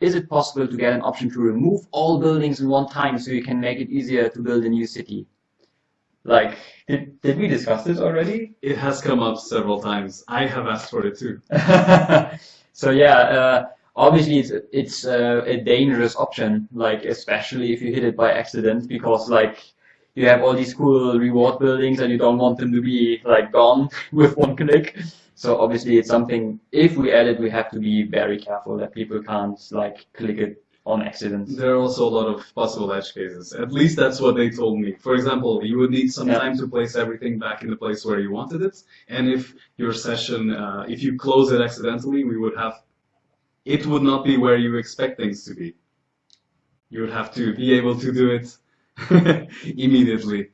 is it possible to get an option to remove all buildings in one time so you can make it easier to build a new city? Like, did, did we discuss this already? It has come up several times. I have asked for it too. so yeah, uh, obviously it's it's uh, a dangerous option, like especially if you hit it by accident, because like you have all these cool reward buildings and you don't want them to be like gone with one click. So obviously it's something, if we add it, we have to be very careful that people can't like click it on accident. There are also a lot of possible edge cases. At least that's what they told me. For example, you would need some Yeah. time to place everything back in the place where you wanted it. And if your session, uh, if you close it accidentally, we would have, it would not be where you expect things to be. You would have to be able to do it immediately.